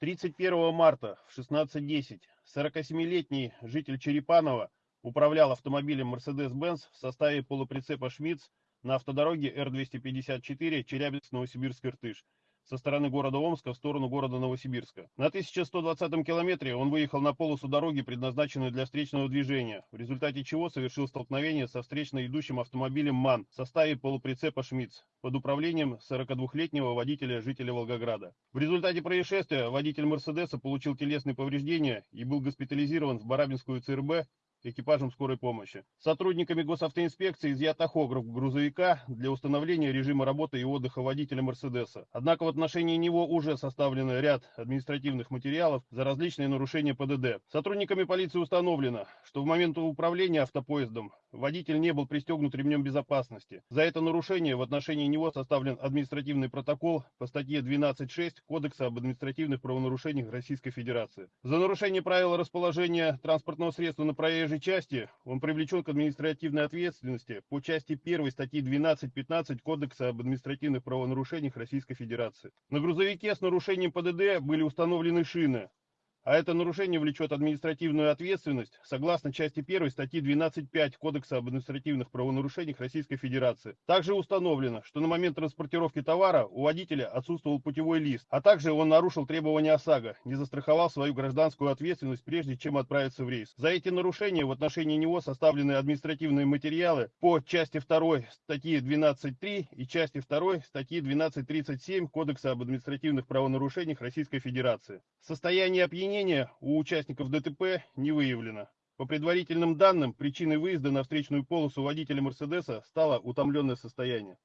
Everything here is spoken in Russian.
31 марта в 16.10 47-летний житель Черепанова управлял автомобилем Mercedes-Benz в составе полуприцепа «Шмидц» на автодороге Р-254 Челябинск-Новосибирск-Иртыш со стороны города Омска в сторону города Новосибирска. На 1120 километре он выехал на полосу дороги, предназначенную для встречного движения, в результате чего совершил столкновение со встречно идущим автомобилем МАН в составе полуприцепа «Шмидц» под управлением 42-летнего водителя жителя Волгограда. В результате происшествия водитель «Мерседеса» получил телесные повреждения и был госпитализирован в Барабинскую ЦРБ экипажем скорой помощи. Сотрудниками госавтоинспекции изъят охограф грузовика для установления режима работы и отдыха водителя Мерседеса. Однако в отношении него уже составлен ряд административных материалов за различные нарушения ПДД. Сотрудниками полиции установлено, что в момент управления автопоездом водитель не был пристегнут ремнем безопасности. За это нарушение в отношении него составлен административный протокол по статье 12.6 Кодекса об административных правонарушениях Российской Федерации. За нарушение правил расположения транспортного средства на проезжей же части он привлечен к административной ответственности по части 1 статьи 12.15 Кодекса об административных правонарушениях Российской Федерации. На грузовике с нарушением ПДД были установлены шины, а это нарушение влечет административную ответственность согласно части 1 статьи 12.5 Кодекса об административных правонарушениях Российской Федерации. Также установлено, что на момент транспортировки товара у водителя отсутствовал путевой лист, а также он нарушил требования ОСАГО, не застраховал свою гражданскую ответственность прежде чем отправиться в рейс. За эти нарушения в отношении него составлены административные материалы по части 2 статьи 12.3 и части 2 статьи 12.37 Кодекса об административных правонарушениях Российской Федерации. Состояние опьянения Обвинения у участников ДТП не выявлено. По предварительным данным, причиной выезда на встречную полосу водителя Мерседеса стало утомленное состояние.